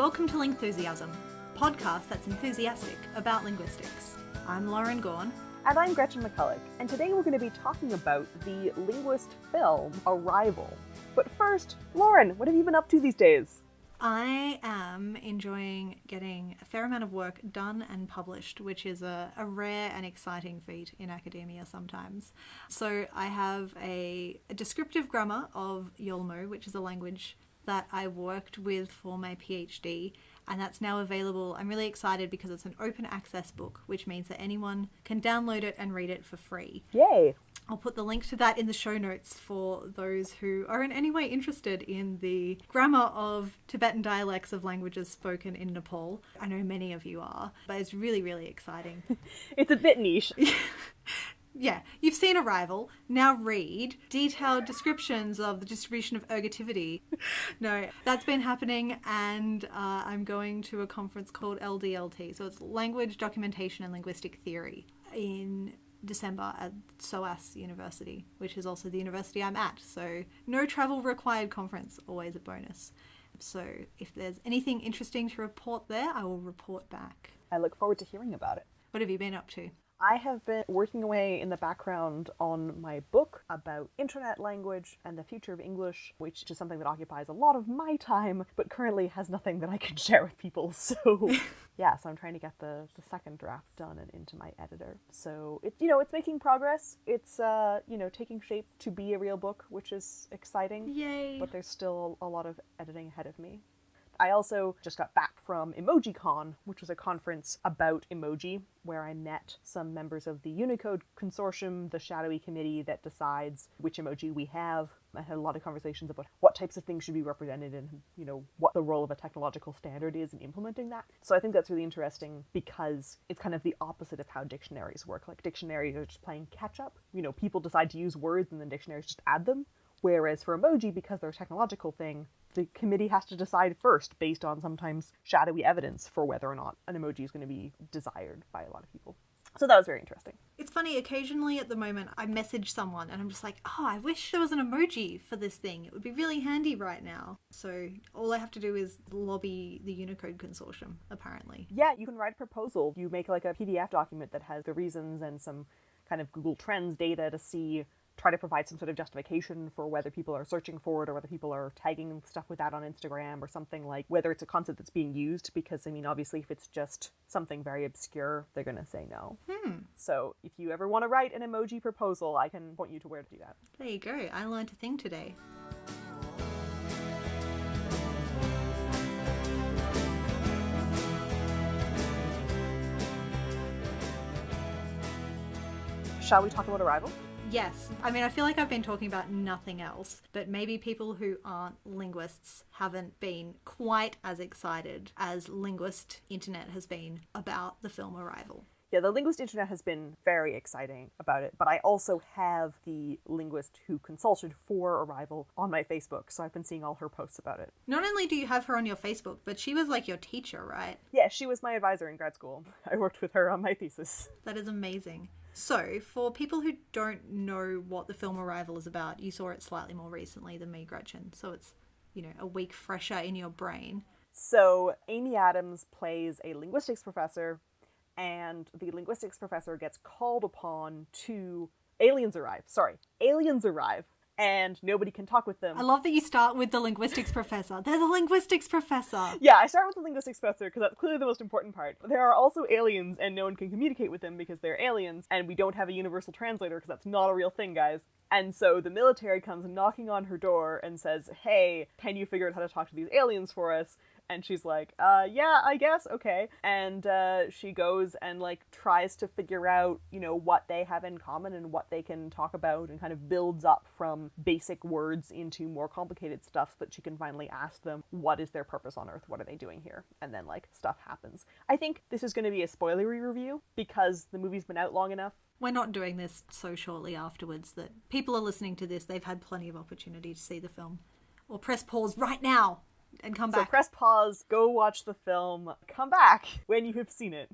Welcome to Lingthusiasm, podcast that's enthusiastic about linguistics. I'm Lauren Gawne. And I'm Gretchen McCulloch, and today we're going to be talking about the linguist film Arrival. But first, Lauren, what have you been up to these days? I am enjoying getting a fair amount of work done and published, which is a, a rare and exciting feat in academia sometimes. So I have a, a descriptive grammar of Yolmo, which is a language that I worked with for my PhD, and that's now available. I'm really excited because it's an open access book, which means that anyone can download it and read it for free. Yay! I'll put the link to that in the show notes for those who are in any way interested in the grammar of Tibetan dialects of languages spoken in Nepal. I know many of you are, but it's really, really exciting. It's a bit niche. yeah, you've seen Arrival. Now read detailed descriptions of the distribution of ergativity. no, that's been happening, and uh, I'm going to a conference called LDLT. So it's Language Documentation and Linguistic Theory in December at SOAS University, which is also the university I'm at. So, no travel required conference, always a bonus. So, if there's anything interesting to report there, I will report back. I look forward to hearing about it. What have you been up to? I have been working away in the background on my book about internet language and the future of English, which is something that occupies a lot of my time, but currently has nothing that I can share with people. So, yeah, so I'm trying to get the, the second draft done and into my editor. So, it, you know, it's making progress. It's, uh, you know, taking shape to be a real book, which is exciting. Yay! But there's still a lot of editing ahead of me. I also just got back from EmojiCon, which was a conference about emoji, where I met some members of the Unicode Consortium, the shadowy committee that decides which emoji we have. I had a lot of conversations about what types of things should be represented and, you know, what the role of a technological standard is in implementing that. So I think that's really interesting because it's kind of the opposite of how dictionaries work. Like dictionaries are just playing catch up. You know, people decide to use words and then dictionaries just add them. Whereas for emoji, because they're a technological thing, the committee has to decide first based on sometimes shadowy evidence for whether or not an emoji is going to be desired by a lot of people. So that was very interesting. It's funny, occasionally at the moment I message someone and I'm just like, oh, I wish there was an emoji for this thing. It would be really handy right now. So all I have to do is lobby the Unicode Consortium, apparently. Yeah, you can write a proposal. You make like a PDF document that has the reasons and some kind of Google Trends data to see try to provide some sort of justification for whether people are searching for it or whether people are tagging stuff with that on Instagram or something like whether it's a concept that's being used because I mean obviously if it's just something very obscure they're going to say no. Hmm. So if you ever want to write an emoji proposal I can point you to where to do that. There you go. I learned a thing today. Shall we talk about Arrival? Yes. I mean, I feel like I've been talking about nothing else, but maybe people who aren't linguists haven't been quite as excited as Linguist Internet has been about the film Arrival. Yeah, the linguist internet has been very exciting about it, but I also have the linguist who consulted for Arrival on my Facebook, so I've been seeing all her posts about it. Not only do you have her on your Facebook, but she was like your teacher, right? Yeah, she was my advisor in grad school. I worked with her on my thesis. That is amazing. So, for people who don't know what the film Arrival is about, you saw it slightly more recently than me, Gretchen. So it's, you know, a week fresher in your brain. So, Amy Adams plays a linguistics professor, and the linguistics professor gets called upon to. Aliens arrive. Sorry, aliens arrive, and nobody can talk with them. I love that you start with the linguistics professor. There's a linguistics professor. Yeah, I start with the linguistics professor because that's clearly the most important part. There are also aliens, and no one can communicate with them because they're aliens, and we don't have a universal translator because that's not a real thing, guys. And so the military comes knocking on her door and says, Hey, can you figure out how to talk to these aliens for us? And she's like, uh, yeah, I guess, okay. And uh, she goes and like tries to figure out, you know, what they have in common and what they can talk about and kind of builds up from basic words into more complicated stuff so that she can finally ask them, what is their purpose on Earth? What are they doing here? And then like stuff happens. I think this is going to be a spoilery review because the movie's been out long enough. We're not doing this so shortly afterwards that people are listening to this, they've had plenty of opportunity to see the film. Or press pause right now and come back. So press pause, go watch the film, come back when you have seen it.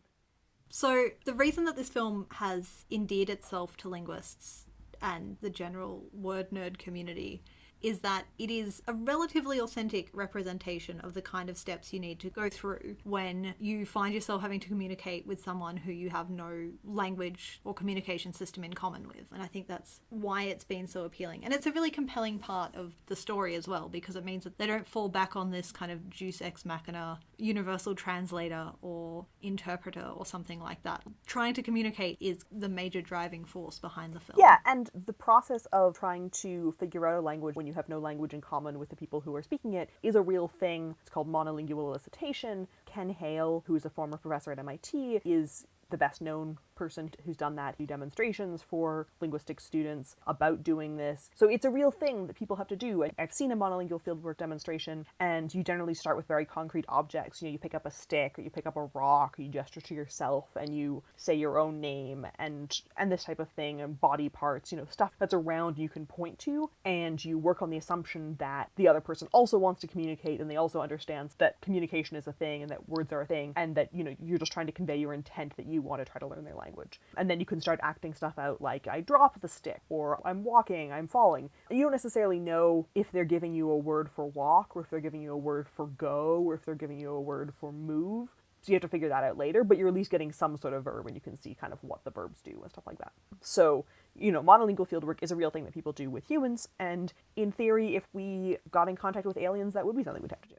So, the reason that this film has endeared itself to linguists and the general word nerd community is that it is a relatively authentic representation of the kind of steps you need to go through when you find yourself having to communicate with someone who you have no language or communication system in common with. And I think that's why it's been so appealing. And it's a really compelling part of the story as well, because it means that they don't fall back on this kind of deus ex machina universal translator or interpreter or something like that. Trying to communicate is the major driving force behind the film. Yeah, and the process of trying to figure out a language when you have no language in common with the people who are speaking it is a real thing. It's called monolingual elicitation. Ken Hale, who is a former professor at MIT, is the best known person who's done that, do demonstrations for linguistic students about doing this. So it's a real thing that people have to do. I've seen a monolingual fieldwork demonstration, and you generally start with very concrete objects. You know, you pick up a stick, or you pick up a rock, or you gesture to yourself, and you say your own name, and and this type of thing, and body parts. You know, stuff that's around you can point to, and you work on the assumption that the other person also wants to communicate, and they also understands that communication is a thing, and that words are a thing, and that you know you're just trying to convey your intent that you want to try to learn their language language. And then you can start acting stuff out like I drop the stick or I'm walking, I'm falling. You don't necessarily know if they're giving you a word for walk or if they're giving you a word for go or if they're giving you a word for move. So you have to figure that out later, but you're at least getting some sort of verb and you can see kind of what the verbs do and stuff like that. So, you know, monolingual fieldwork is a real thing that people do with humans, and in theory, if we got in contact with aliens, that would be something we'd have to do.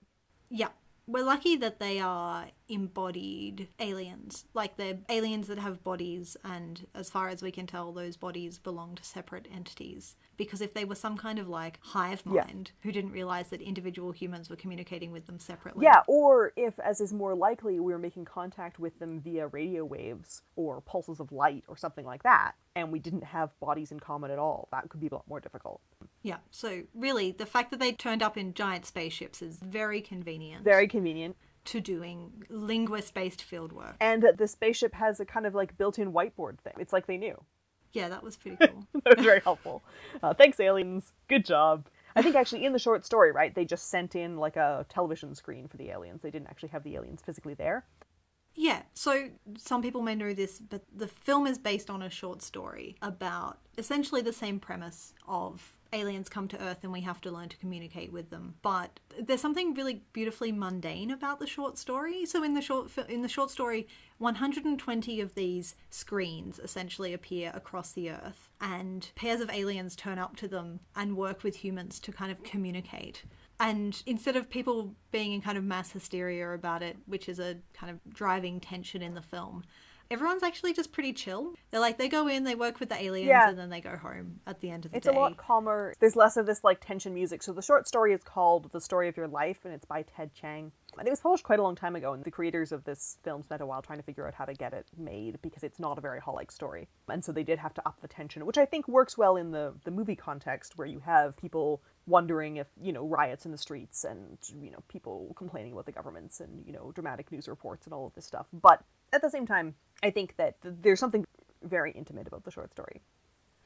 Yeah, we're lucky that they are embodied aliens. Like they're aliens that have bodies, and as far as we can tell, those bodies belong to separate entities. Because if they were some kind of like hive Yeah. mind who didn't realize that individual humans were communicating with them separately. Yeah, or if, as is more likely, we were making contact with them via radio waves or pulses of light or something like that, and we didn't have bodies in common at all, that could be a lot more difficult. Yeah. So really, the fact that they turned up in giant spaceships is very convenient Very convenient. to doing linguist-based field work. And that the spaceship has a kind of like built in whiteboard thing. It's like they knew. Yeah, that was pretty cool. that was very helpful. Uh, thanks, aliens. Good job. I think actually in the short story, right, they just sent in like a television screen for the aliens. They didn't actually have the aliens physically there. Yeah, so some people may know this, but the film is based on a short story about essentially the same premise of aliens come to Earth and we have to learn to communicate with them. But there's something really beautifully mundane about the short story. So in the short in the short story, 120 of these screens essentially appear across the Earth, and pairs of aliens turn up to them and work with humans to kind of communicate. And instead of people being in kind of mass hysteria about it, which is a kind of driving tension in the film, everyone's actually just pretty chill. They're like, they go in, they work with the aliens, Yeah. and then they go home at the end of the It's day. a lot calmer. There's less of this like tension music. So the short story is called The Story of Your Life and it's by Ted Chiang. And it was published quite a long time ago, and the creators of this film spent a while trying to figure out how to get it made because it's not a very Hall-like story. And so they did have to up the tension, which I think works well in the, the movie context where you have people wondering if, you know, riots in the streets and, you know, people complaining about the governments and, you know, dramatic news reports and all of this stuff. But at the same time, I think that th- there's something very intimate about the short story.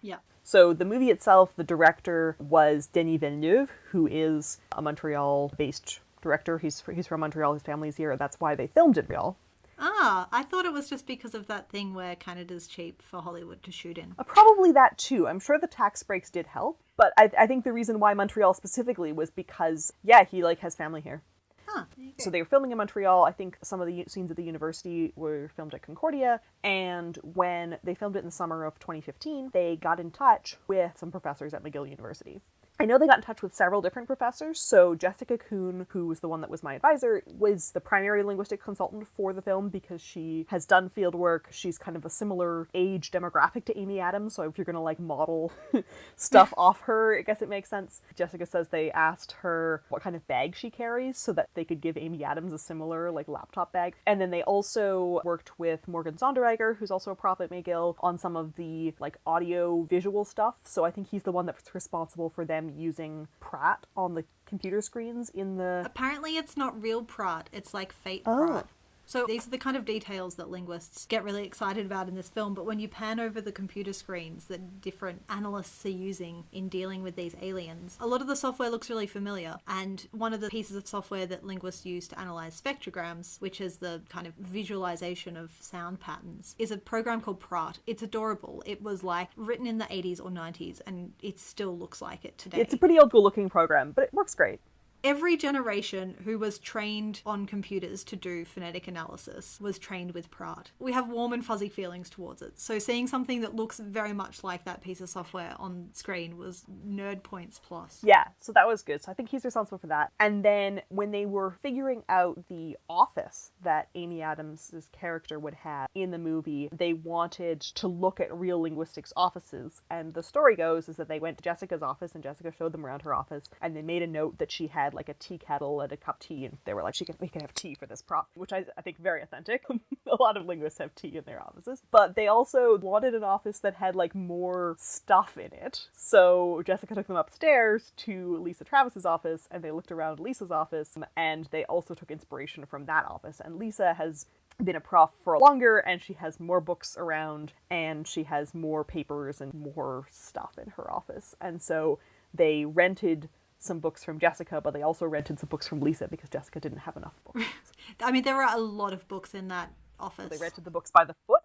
yeah. So the movie itself, the director was Denis Villeneuve, who is a Montreal-based director. He's he's from Montreal. His family's here. That's why they filmed in Montreal. Ah, I thought it was just because of that thing where Canada's cheap for Hollywood to shoot in. Uh, probably that too. I'm sure the tax breaks did help, but I, I think the reason why Montreal specifically was because yeah, he like has family here. Huh. go. So they were filming in Montreal. I think some of the scenes at the university were filmed at Concordia. And when they filmed it in the summer of 2015, they got in touch with some professors at McGill University. I know they got in touch with several different professors. So Jessica Coon, who was the one that was my advisor, was the primary linguistic consultant for the film because she has done field work. She's kind of a similar age demographic to Amy Adams. So if you're gonna like model stuff off her, I guess it makes sense. Jessica says they asked her what kind of bag she carries so that they could give Amy Adams a similar like laptop bag. And then they also worked with Morgan Sonderegger, who's also a prof at McGill, on some of the like audio visual stuff. So I think he's the one that's responsible for them using Praat on the computer screens in the Apparently, it's not real Praat. It's like fake Oh. Praat. So these are the kind of details that linguists get really excited about in this film. But when you pan over the computer screens that different analysts are using in dealing with these aliens, a lot of the software looks really familiar. And one of the pieces of software that linguists use to analyze spectrograms, which is the kind of visualization of sound patterns, is a program called Praat. It's adorable. It was like written in the 80s or 90s, and it still looks like it today. It's a pretty old school looking program, but it works great every generation who was trained on computers to do phonetic analysis was trained with Praat. We have warm and fuzzy feelings towards it. So seeing something that looks very much like that piece of software on screen was nerd points plus. Yeah, so that was good. So I think he's responsible for that. And then when they were figuring out the office that Amy Adams' character would have in the movie, they wanted to look at real linguistics offices. And the story goes is that they went to Jessica's office and Jessica showed them around her office and they made a note that she had had like a tea kettle and a cup of tea, and they were like, "She can, we can have tea for this prop," which I, I think very authentic. a lot of linguists have tea in their offices, but they also wanted an office that had like more stuff in it. So Jessica took them upstairs to Lisa Travis's office, and they looked around Lisa's office, and they also took inspiration from that office. And Lisa has been a prof for longer and she has more books around and she has more papers and more stuff in her office. And so they rented some books from Jessica, but they also rented some books from Lisa because Jessica didn't have enough books. I mean, there were a lot of books in that office. They rented the books by the foot.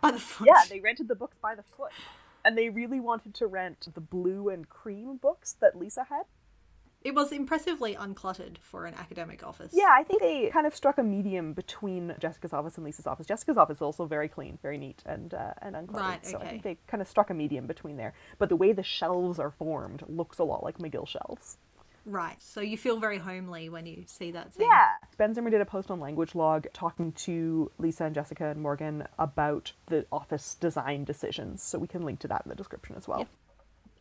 By the foot. Yeah, they rented the books by the foot. And they really wanted to rent the blue and cream books that Lisa had. It was impressively uncluttered for an academic office. Yeah, I think they kind of struck a medium between Jessica's office and Lisa's office. Jessica's office is also very clean, very neat, and uh, and uncluttered. Right, okay. so I think they kind of struck a medium between there. But the way the shelves are formed looks a lot like McGill shelves. Right. So you feel very homely when you see that scene. Yeah. Ben Zimmer did a post on Language Log talking to Lisa and Jessica and Morgan about the office design decisions. So we can link to that in the description as well. Yep.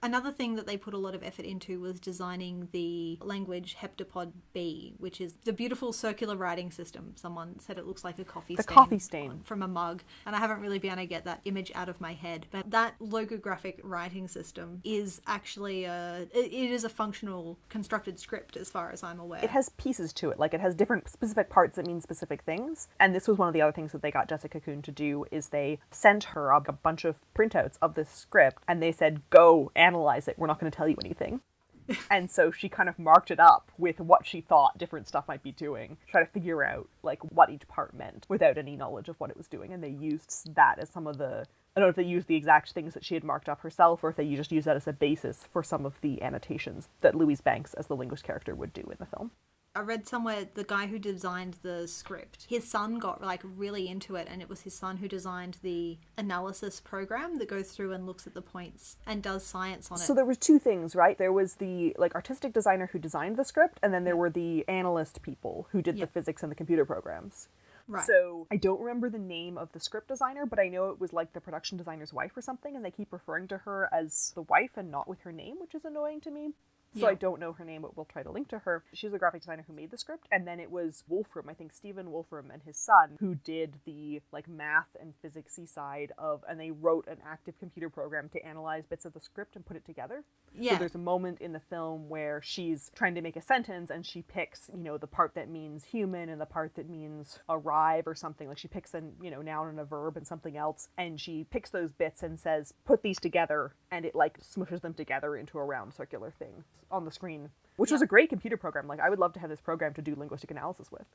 Another thing that they put a lot of effort into was designing the language Heptapod B, which is the beautiful circular writing system. Someone said it looks like a coffee the stain. coffee stain. From a mug. And I haven't really been able to get that image out of my head. But that logographic writing system is actually a, it is a functional constructed script as far as I'm aware. It has pieces to it. Like it has different specific parts that mean specific things. And this was one of the other things that they got Jessica Coon to do is they sent her a bunch of printouts of this script and they said, go and analyze it. We're not going to tell you anything. and so she kind of marked it up with what she thought different stuff might be doing, try to figure out like what each part meant without any knowledge of what it was doing. And they used that as some of the I don't know if they used the exact things that she had marked up herself or if they just used that as a basis for some of the annotations that Louise Banks as the linguist character would do in the film. I read somewhere the guy who designed the script, his son got like really into it, and it was his son who designed the analysis program that goes through and looks at the points and does science on it. So there were two things, right? There was the like artistic designer who designed the script, and then there were the analyst people who did yep. the physics and the computer programs. Right. So I don't remember the name of the script designer, but I know it was like the production designer's wife or something, and they keep referring to her as the wife and not with her name, which is annoying to me. So yeah. I don't know her name, but we'll try to link to her. She's the graphic designer who made the script, and then it was Wolfram, I think Stephen Wolfram and his son, who did the like math and physicsy side of, and they wrote an active computer program to analyze bits of the script and put it together. Yeah. So there's a moment in the film where she's trying to make a sentence and she picks, you know, the part that means human and the part that means arrive or something. Like she picks a, you know, noun and a verb and something else, and she picks those bits and says, put these together, and it like smushes them together into a round circular thing on the screen, which yeah. was a great computer program. Like I would love to have this program to do linguistic analysis with.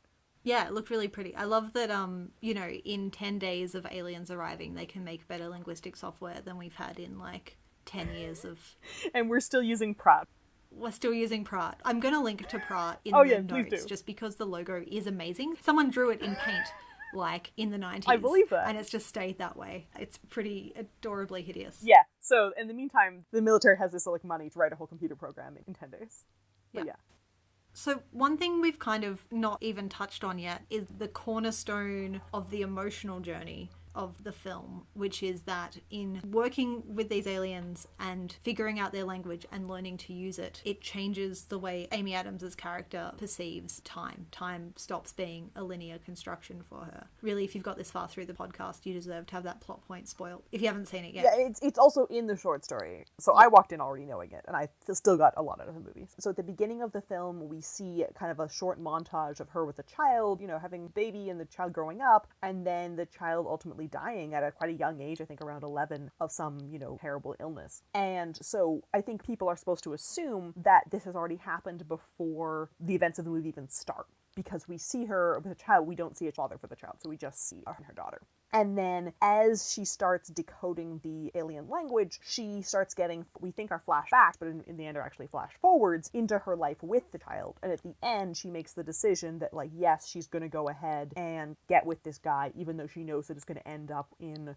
Yeah, it looked really pretty. I love that um, you know, in 10 days of aliens arriving, they can make better linguistic software than we've had in like 10 years of And we're still using Praat. We're still using Praat. I'm going to link to Praat in oh, the yeah, notes just because the logo is amazing. Someone drew it in paint like in the 90s. I believe that. And it's just stayed that way. It's pretty adorably hideous. Yeah. So in the meantime, the military has this like money to write a whole computer program in 10 days. But yeah. yeah. So, one thing we've kind of not even touched on yet is the cornerstone of the emotional journey of the film, which is that in working with these aliens and figuring out their language and learning to use it, it changes the way Amy Adams' character perceives time. Time stops being a linear construction for her. Really, if you've got this far through the podcast, you deserve to have that plot point spoiled if you haven't seen it yet. Yeah, it's it's also in the short story. So I walked in already knowing it, and I still got a lot out of the movie. So at the beginning of the film, we see kind of a short montage of her with a child, you know, having a baby and the child growing up, and then the child ultimately dying at a quite a young age, I think around 11, of some, you know, terrible illness. And so I think people are supposed to assume that this has already happened before the events of the movie even start because we see her with a child, we don't see a father for the child, so we just see her and her daughter. And then as she starts decoding the alien language, she starts getting, we think are flashbacks, but in, in, the end are actually flash forwards into her life with the child. And at the end, she makes the decision that, like, yes, she's going to go ahead and get with this guy, even though she knows that it's going to end up in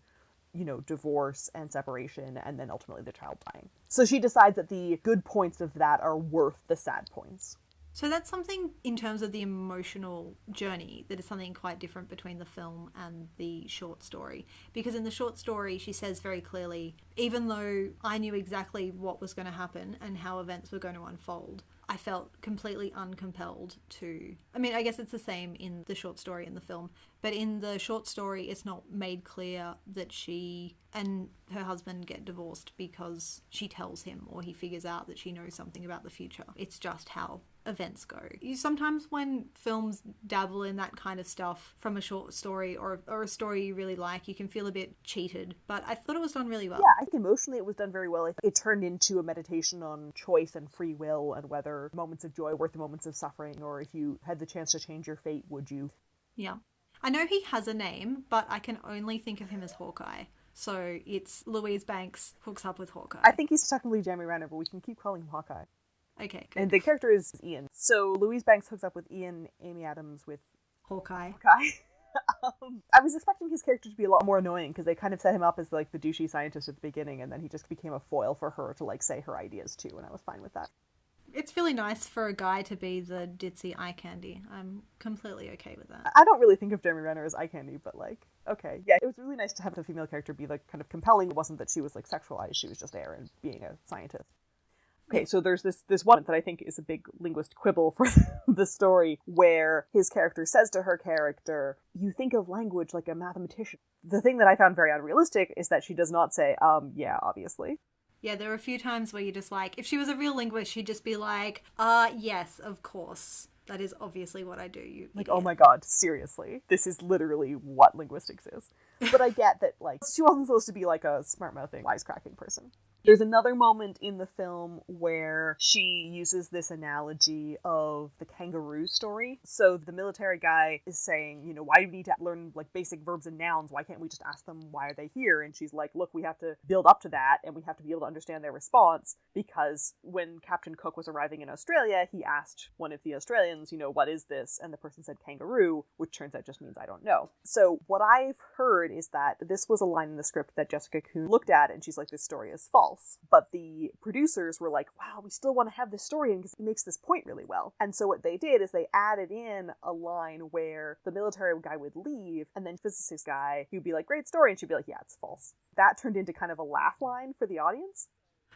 you know, divorce and separation, and then ultimately the child dying. So she decides that the good points of that are worth the sad points. So that's something in terms of the emotional journey that is something quite different between the film and the short story. Because in the short story, she says very clearly, even though I knew exactly what was going to happen and how events were going to unfold, I felt completely uncompelled to. I mean, I guess it's the same in the short story and the film, but in the short story, it's not made clear that she and her husband get divorced because she tells him or he figures out that she knows something about the future. It's just how events go. You sometimes when films dabble in that kind of stuff from a short story or or a story you really like, you can feel a bit cheated. But I thought it was done really well. Yeah, I think emotionally it was done very well. It turned into a meditation on choice and free will and whether moments of joy worth the moments of suffering or if you had the chance to change your fate, would you? Yeah. I know he has a name, but I can only think of him as Hawkeye. So it's Louise Banks hooks up with Hawkeye. I think he's technically Jeremy Renner, but we can keep calling him Hawkeye. Okay, good. And the character is Ian. So Louise Banks hooks up with Ian, Amy Adams with Hawkeye. Hawkeye. um, I was expecting his character to be a lot more annoying because they kind of set him up as like the douchey scientist at the beginning, and then he just became a foil for her to like say her ideas to, and I was fine with that. It's really nice for a guy to be the ditzy eye candy. I'm completely okay with that. I don't really think of Jeremy Renner as eye candy, but like, okay, yeah, it was really nice to have the female character be like kind of compelling. It wasn't that she was like sexualized; she was just there and being a scientist. Okay, so there's this this one that I think is a big linguist quibble for the story where his character says to her character, "You think of language like a mathematician." The thing that I found very unrealistic is that she does not say, "Um, yeah, obviously." Yeah, there are a few times where you're just like, if she was a real linguist, she'd just be like, "Uh, yes, of course." That is obviously what I do. You like, idiot. oh my god, seriously, this is literally what linguistics is. But I get that, like, she wasn't supposed to be like a smart mouthing, wisecracking person. There's another moment in the film where she uses this analogy of the kangaroo story. So the military guy is saying, you know, why do we need to learn like basic verbs and nouns? Why can't we just ask them why are they here? And she's like, look, we have to build up to that and we have to be able to understand their response because when Captain Cook was arriving in Australia, he asked one of the Australians, you know, what is this? And the person said kangaroo, which turns out just means I don't know. So what I've heard is that this was a line in the script that Jessica Coon looked at and she's like, this story is false But the producers were like, wow, we still want to have this story in because it makes this point really well. And so what they did is they added in a line where the military guy would leave and then physicist guy, he'd be like, great story. And she'd be like, yeah, it's false. That turned into kind of a laugh line for the audience.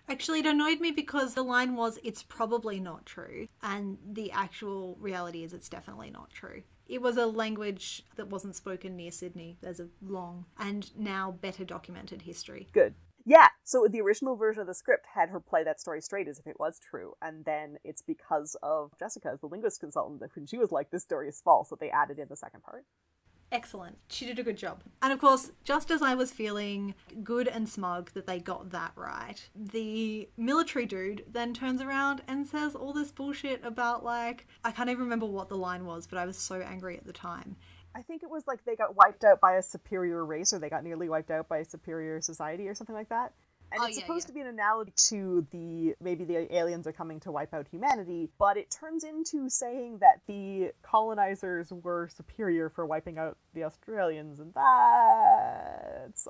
Actually, it annoyed me because the line was, it's probably not true. And the actual reality is, it's definitely not true. It was a language that wasn't spoken near Sydney. There's a long and now better documented history. Good. Yeah, so the original version of the script had her play that story straight as if it was true, and then it's because of Jessica as the linguist consultant that when she was like, this story is false, that they added in the second part. Excellent. She did a good job. And of course, just as I was feeling good and smug that they got that right, the military dude then turns around and says all this bullshit about, like, I can't even remember what the line was, but I was so angry at the time. I think it was like they got wiped out by a superior race or they got nearly wiped out by a superior society or something like that. And oh, it's yeah, supposed yeah. to be an analogy to the maybe the aliens are coming to wipe out humanity, but it turns into saying that the colonizers were superior for wiping out the Australians, and that's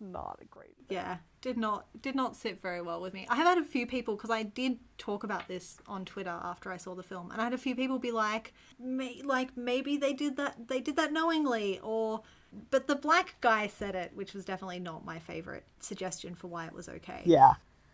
not a great thing. yeah did not did not sit very well with me i have had a few people because i did talk about this on twitter after i saw the film and i had a few people be like may, like maybe they did that they did that knowingly or But the black guy said it, which was definitely not my favorite suggestion for why it was okay. Yeah.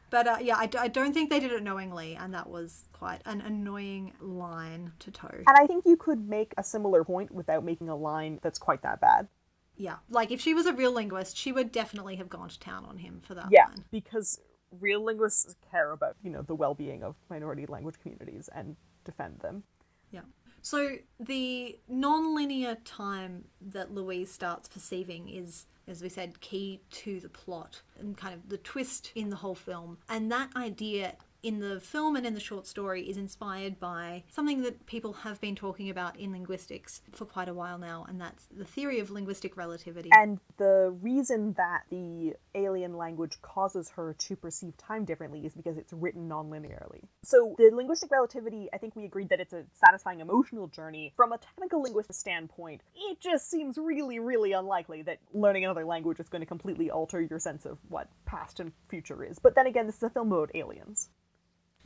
But uh, yeah, I, d- I don't think they did it knowingly, and that was quite an annoying line to toe. And I think you could make a similar point without making a line that's quite that bad. Yeah, like if she was a real linguist, she would definitely have gone to town on him for that Yeah, line. because real linguists care about, you know, the well-being of minority language communities and defend them. Yeah. So the non-linear time that Louise starts perceiving is, as we said, key to the plot and kind of the twist in the whole film. And that idea in the film and in the short story is inspired by something that people have been talking about in linguistics for quite a while now, and that's the theory of linguistic relativity. And the reason that the alien language causes her to perceive time differently is because it's written non-linearly. So the linguistic relativity, I think we agreed that it's a satisfying emotional journey. From a technical linguistic standpoint, it just seems really, really unlikely that learning another language is going to completely alter your sense of what past and future is. But then again, this is a film about aliens.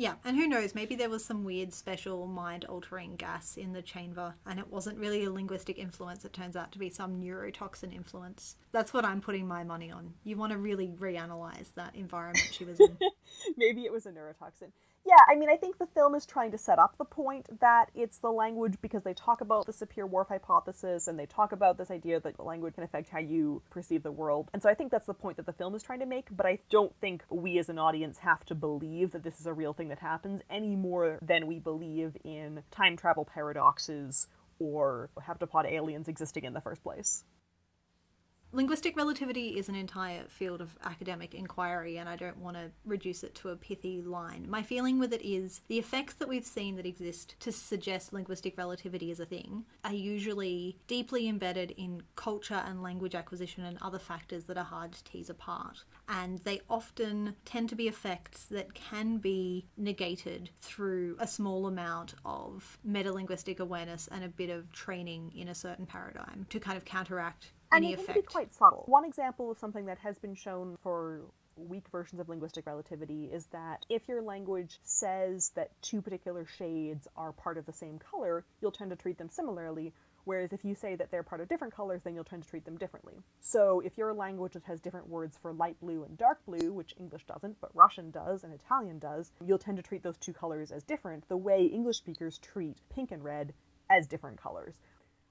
Yeah, and who knows, maybe there was some weird special mind altering gas in the chamber and it wasn't really a linguistic influence, it turns out to be some neurotoxin influence. That's what I'm putting my money on. You want to really reanalyze that environment she was in. Maybe it was a neurotoxin. Yeah, I mean, I think the film is trying to set up the point that it's the language because they talk about the Sapir-Whorf hypothesis and they talk about this idea that language can affect how you perceive the world. And so I think that's the point that the film is trying to make, but I don't think we as an audience have to believe that this is a real thing that happens any more than we believe in time travel paradoxes or heptapod aliens existing in the first place. Linguistic relativity is an entire field of academic inquiry, and I don't want to reduce it to a pithy line. My feeling with it is the effects that we've seen that exist to suggest linguistic relativity is a thing are usually deeply embedded in culture and language acquisition and other factors that are hard to tease apart. And they often tend to be effects that can be negated through a small amount of metalinguistic awareness and a bit of training in a certain paradigm to kind of counteract and any it can be quite subtle. One example of something that has been shown for weak versions of linguistic relativity is that if your language says that two particular shades are part of the same color, you'll tend to treat them similarly. Whereas if you say that they're part of different colors, then you'll tend to treat them differently. So if you're a language that has different words for light blue and dark blue, which English doesn't, but Russian does and Italian does, you'll tend to treat those two colors as different, the way English speakers treat pink and red as different colors.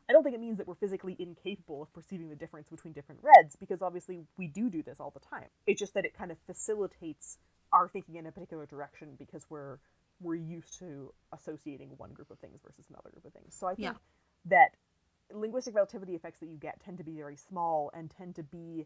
I don't think it means that we're physically incapable of perceiving the difference between different reds, because obviously we do do this all the time. It's just that it kind of facilitates our thinking in a particular direction because we're we're used to associating one group of things versus another group of things. So I think Yeah. that linguistic relativity effects that you get tend to be very small and tend to be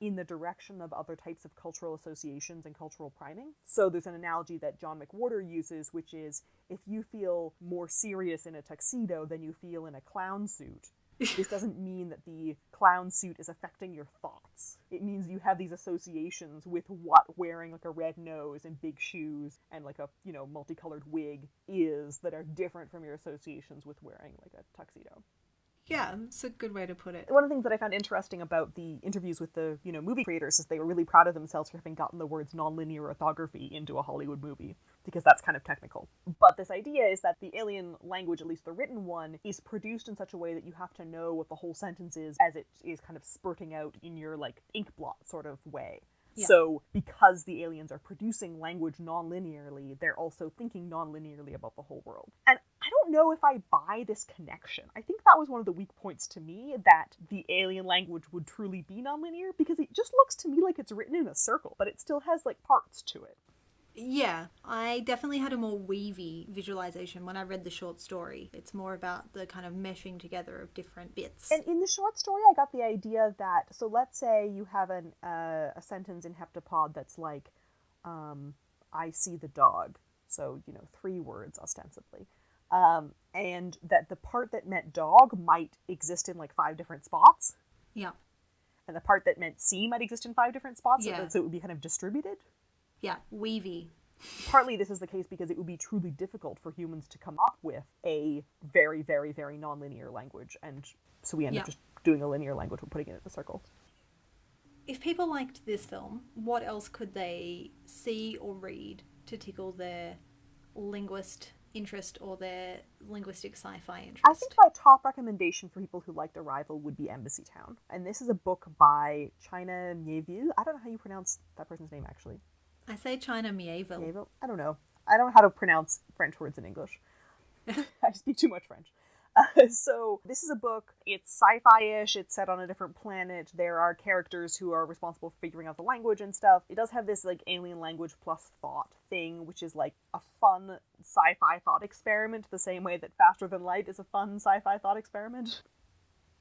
in the direction of other types of cultural associations and cultural priming. So there's an analogy that John McWhorter uses, which is if you feel more serious in a tuxedo than you feel in a clown suit, this doesn't mean that the clown suit is affecting your thoughts. It means you have these associations with what wearing like a red nose and big shoes and like a, you know, multicolored wig is that are different from your associations with wearing like a tuxedo Yeah, it's a good way to put it. one of the things that I found interesting about the interviews with the you know movie creators is they were really proud of themselves for having gotten the words nonlinear orthography into a Hollywood movie because that's kind of technical. But this idea is that the alien language, at least the written one, is produced in such a way that you have to know what the whole sentence is as it is kind of spurting out in your like ink blot sort of way. Yeah. So, because the aliens are producing language non-linearly, they're also thinking non-linearly about the whole world. And don't know if I buy this connection. I think that was one of the weak points to me that the alien language would truly be non-linear because it just looks to me like it's written in a circle, but it still has like parts to it. Yeah, I definitely had a more weavy visualization when I read the short story. It's more about the kind of meshing together of different bits. And in the short story, I got the idea that so let's say you have an uh, a sentence in Heptapod that's like, um, "I see the dog," so you know three words ostensibly, um, and that the part that meant dog might exist in like five different spots, yeah, and the part that meant see might exist in five different spots, Yeah. so it would be kind of distributed. yeah, weavy. Partly, this is the case because it would be truly difficult for humans to come up with a very, very, very non-linear language, and so we end Yeah. up just doing a linear language. We're putting it in a circle. If people liked this film, what else could they see or read to tickle their linguist interest or their linguistic sci-fi interest. I think my top recommendation for people who liked Arrival would be Embassy Town. And this is a book by China Mieville. I don't know how you pronounce that person's name actually. I say China Mieville. Mieville? I don't know. I don't know how to pronounce French words in English. I speak too much French. Uh, so this is a book. It's sci-fi-ish. It's set on a different planet. There are characters who are responsible for figuring out the language and stuff. It does have this like alien language plus thought thing, which is like a fun sci-fi thought experiment, the same way that Faster Than Light is a fun sci-fi thought experiment.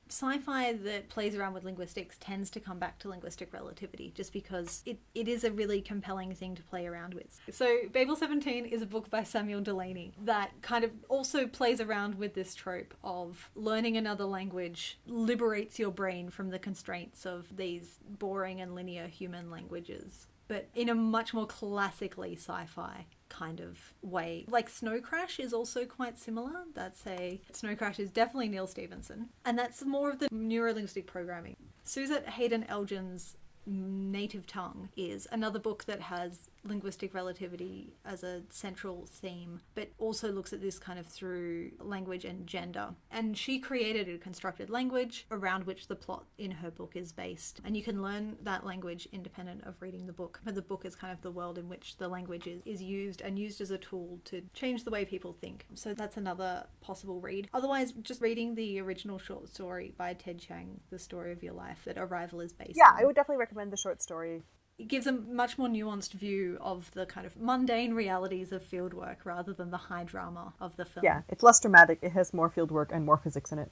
Sci-fi that plays around with linguistics tends to come back to linguistic relativity just because it, it is a really compelling thing to play around with. So Babel 17 is a book by Samuel Delany that kind of also plays around with this trope of learning another language liberates your brain from the constraints of these boring and linear human languages but in a much more classically sci-fi kind of way. Like Snow Crash is also quite similar. That's a Snow Crash is definitely Neal Stephenson, and that's more of the neurolinguistic programming. Suzette Haden Elgin's Native Tongue is another book that has linguistic relativity as a central theme, but also looks at this kind of through language and gender. And she created a constructed language around which the plot in her book is based. And you can learn that language independent of reading the book. But the book is kind of the world in which the language is, is used and used as a tool to change the way people think. So that's another possible read. Otherwise, just reading the original short story by Ted Chiang, The Story of Your Life, that Arrival is based Yeah, on I would definitely recommend the short story. It gives a much more nuanced view of the kind of mundane realities of fieldwork rather than the high drama of the film. Yeah, it's less dramatic. It has more field work and more physics in it.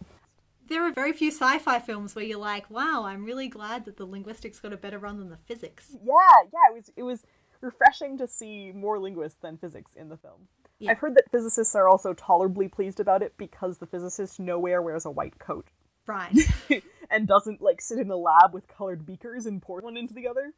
There are very few sci fi films where you're like, wow, I'm really glad that the linguistics got a better run than the physics. Yeah, yeah, it was it was refreshing to see more linguists than physics in the film. Yeah. I've heard that physicists are also tolerably pleased about it because the physicist nowhere wears a white coat Right. and doesn't like sit in a lab with colored beakers and pour one into the other.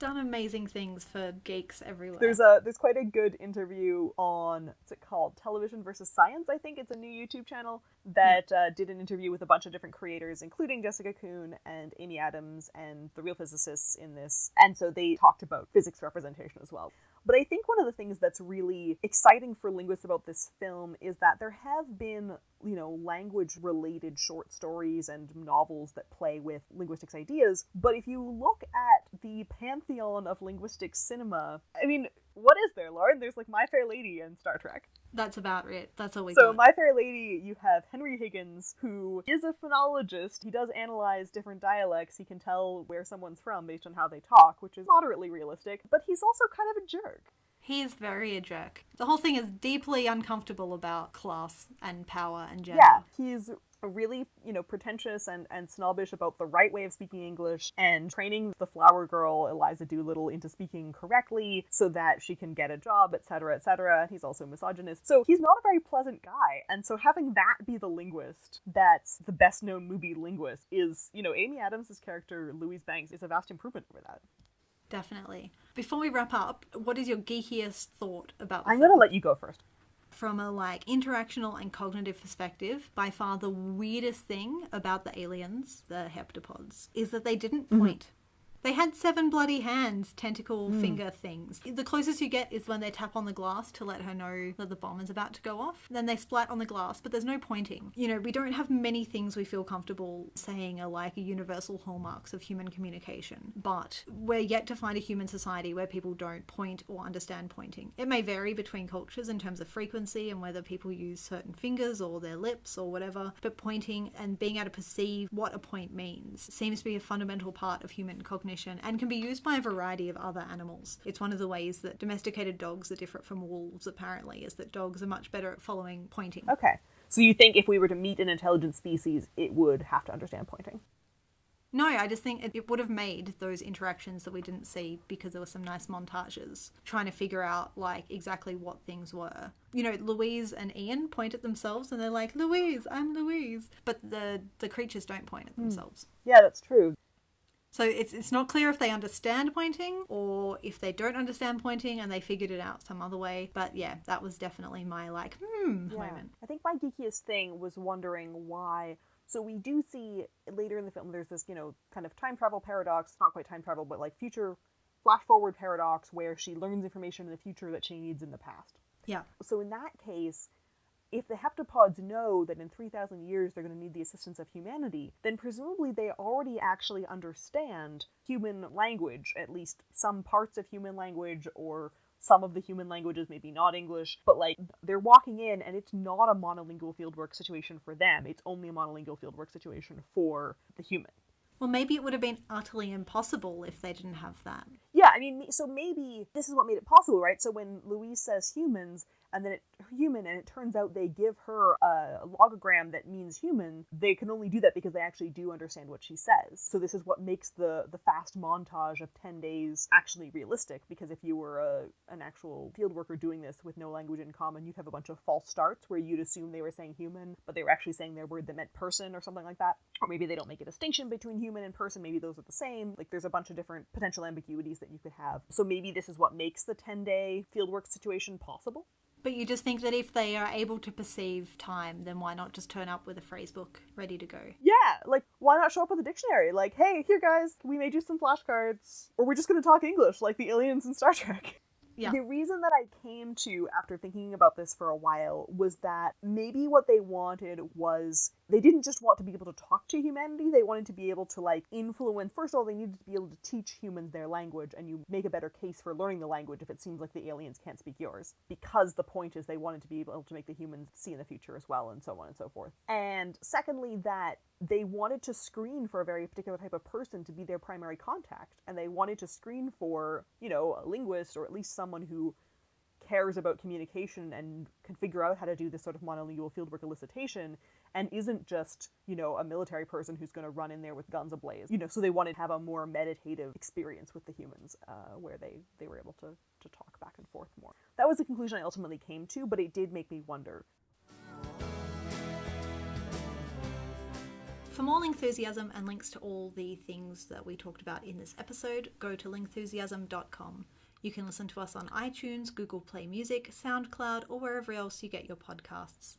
Done amazing things for geeks everywhere. There's a there's quite a good interview on what's it called Television versus Science. I think it's a new YouTube channel that uh, did an interview with a bunch of different creators, including Jessica Coon and Amy Adams and the real physicists in this. And so they talked about physics representation as well. But I think one of the things that's really exciting for linguists about this film is that there have been, you know, language related short stories and novels that play with linguistics ideas. But if you look at the pantheon of linguistic cinema, I mean, what is there, Lauren? There's like My Fair Lady and Star Trek. That's about it. That's all we So, got. My Fair Lady, you have Henry Higgins, who is a phonologist. He does analyze different dialects. He can tell where someone's from based on how they talk, which is moderately realistic. But he's also kind of a jerk. He's very a jerk. The whole thing is deeply uncomfortable about class and power and gender. Yeah, he's really, you know, pretentious and, and snobbish about the right way of speaking English and training the flower girl Eliza Doolittle into speaking correctly so that she can get a job, etc., etc. He's also misogynist. So he's not a very pleasant guy. And so having that be the linguist that's the best known movie linguist is, you know, Amy Adams' character, Louise Banks, is a vast improvement over that. Definitely. Before we wrap up, what is your geekiest thought about I'm film? gonna let you go first. From a like interactional and cognitive perspective, by far the weirdest thing about the aliens, the heptapods, is that they didn't mm-hmm. point. They had seven bloody hands, tentacle hmm. finger things. The closest you get is when they tap on the glass to let her know that the bomb is about to go off. Then they splat on the glass, but there's no pointing. You know, we don't have many things we feel comfortable saying are like universal hallmarks of human communication. But we're yet to find a human society where people don't point or understand pointing. It may vary between cultures in terms of frequency and whether people use certain fingers or their lips or whatever, but pointing and being able to perceive what a point means seems to be a fundamental part of human cognition and can be used by a variety of other animals. It's one of the ways that domesticated dogs are different from wolves, apparently, is that dogs are much better at following pointing. Okay. So you think if we were to meet an intelligent species, it would have to understand pointing? No, I just think it, it would have made those interactions that we didn't see because there were some nice montages trying to figure out like exactly what things were. You know, Louise and Ian point at themselves and they're like, "Louise, I'm Louise," but the the creatures don't point at hmm. themselves. Yeah, that's true. So it's it's not clear if they understand pointing or if they don't understand pointing and they figured it out some other way. But yeah, that was definitely my like hmm moment. I think my geekiest thing was wondering why. So we do see later in the film there's this, you know, kind of time travel paradox, not quite time travel, but like future flash forward paradox where she learns information in the future that she needs in the past. Yeah. So in that case, if the heptapods know that in 3,000 years they're going to need the assistance of humanity, then presumably they already actually understand human language, at least some parts of human language or some of the human languages, maybe not English, but like they're walking in and it's not a monolingual fieldwork situation for them. It's only a monolingual fieldwork situation for the human. Well, maybe it would have been utterly impossible if they didn't have that. Yeah, I mean, so maybe this is what made it possible, right? So when Louise says humans, and then it human and it turns out they give her a logogram that means human they can only do that because they actually do understand what she says. So this is what makes the the fast montage of 10 days actually realistic because if you were a, an actual field worker doing this with no language in common you'd have a bunch of false starts where you'd assume they were saying human but they were actually saying their word that meant person or something like that. Or maybe they don't make a distinction between human and person maybe those are the same. Like there's a bunch of different potential ambiguities that you could have. So maybe this is what makes the 10 day fieldwork situation possible but you just think that if they are able to perceive time, then why not just turn up with a phrase book ready to go? Yeah, like why not show up with a dictionary? Like, hey, here guys, we made you some flashcards, or we're just gonna talk English like the aliens in Star Trek. Yeah. The reason that I came to after thinking about this for a while was that maybe what they wanted was they didn't just want to be able to talk to humanity, they wanted to be able to like influence. First of all, they needed to be able to teach humans their language, and you make a better case for learning the language if it seems like the aliens can't speak yours. Because the point is they wanted to be able to make the humans see in the future as well, and so on and so forth. And secondly, that they wanted to screen for a very particular type of person to be their primary contact, and they wanted to screen for, you know, a linguist or at least someone who cares about communication and can figure out how to do this sort of monolingual fieldwork elicitation and isn't just, you know, a military person who's going to run in there with guns ablaze. You know, so they wanted to have a more meditative experience with the humans uh, where they, they were able to, to talk back and forth more. That was the conclusion I ultimately came to, but it did make me wonder. For more Lingthusiasm and links to all the things that we talked about in this episode, go to lingthusiasm.com. You can listen to us on iTunes, Google Play Music, SoundCloud, or wherever else you get your podcasts.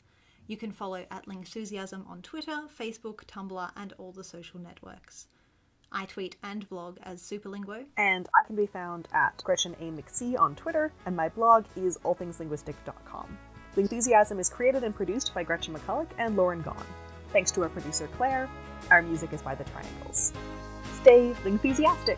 You can follow at Lingthusiasm on Twitter, Facebook, Tumblr, and all the social networks. I tweet and blog as Superlinguo. And I can be found at Gretchen A. McSee on Twitter, and my blog is allthingslinguistic.com. Lingthusiasm is created and produced by Gretchen McCulloch and Lauren Gawne. Thanks to our producer Claire. Our music is by The Triangles. Stay Lingthusiastic!